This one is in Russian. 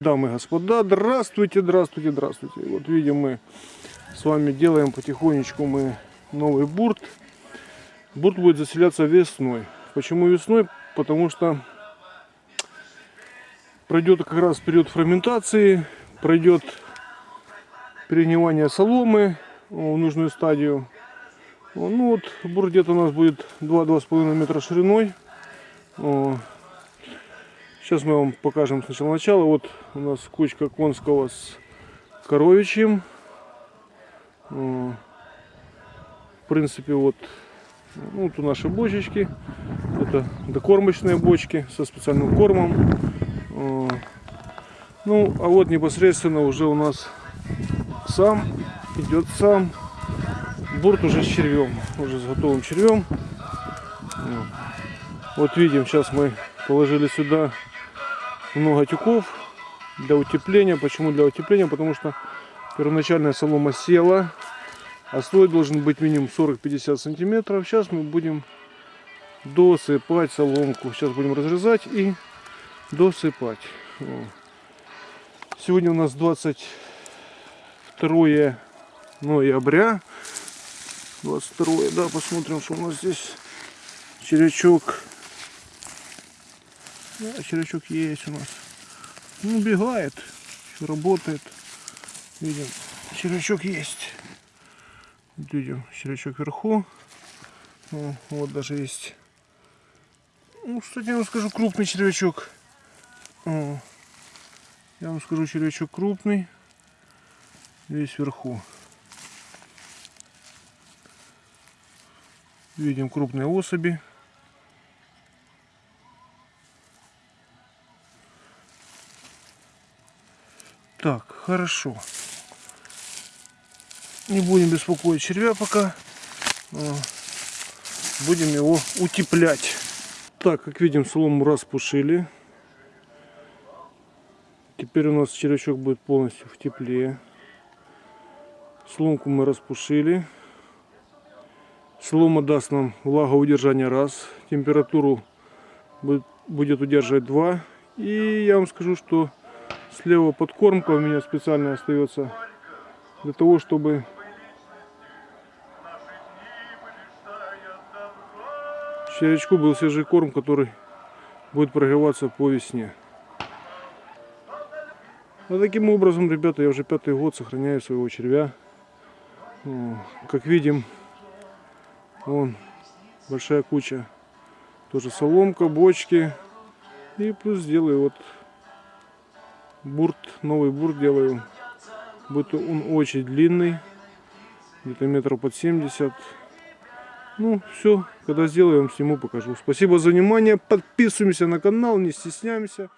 Дамы и господа, здравствуйте, здравствуйте, здравствуйте. Вот видим мы с вами делаем потихонечку мы новый бурт. Бурт будет заселяться весной. Почему весной? Потому что пройдет как раз период ферментации, пройдет перегнивание соломы в нужную стадию. Ну вот бурт где-то у нас будет 2-2,5 метра шириной. Сейчас мы вам покажем сначала начало. Вот у нас кучка конского с коровичьим. В принципе, вот, ну, вот у наши бочечки. Это докормочные бочки со специальным кормом. Ну, а вот непосредственно уже у нас сам идет сам бурт уже с червем, уже с готовым червем. Вот видим, сейчас мы положили сюда много тюков для утепления. Почему для утепления? Потому что первоначальная солома села, а слой должен быть минимум 40-50 сантиметров. Сейчас мы будем досыпать соломку. Сейчас будем разрезать и досыпать. Сегодня у нас 22 ноября. 22, да, посмотрим, что у нас здесь червячок да, червячок есть у нас. Ну, убегает. Работает. Видим, червячок есть. видим, червячок вверху. Ну, вот даже есть. Ну, кстати, я вам скажу, крупный червячок. О, я вам скажу, червячок крупный. Весь вверху. Видим крупные особи. Так, хорошо. Не будем беспокоить червя пока. А, будем его утеплять. Так, как видим, солому распушили. Теперь у нас червячок будет полностью в тепле. Соломку мы распушили. Солома даст нам влагоудержание раз. Температуру будет удерживать два. И я вам скажу, что Слева подкормка у меня специально остается для того, чтобы червячку был свежий корм, который будет прогреваться по весне. Вот таким образом, ребята, я уже пятый год сохраняю своего червя. Как видим, вон большая куча. Тоже соломка, бочки. И плюс делаю вот бурт, новый бурт делаю. Будет он очень длинный, где-то метров под 70. Ну, все, когда сделаем, сниму, покажу. Спасибо за внимание, подписываемся на канал, не стесняемся.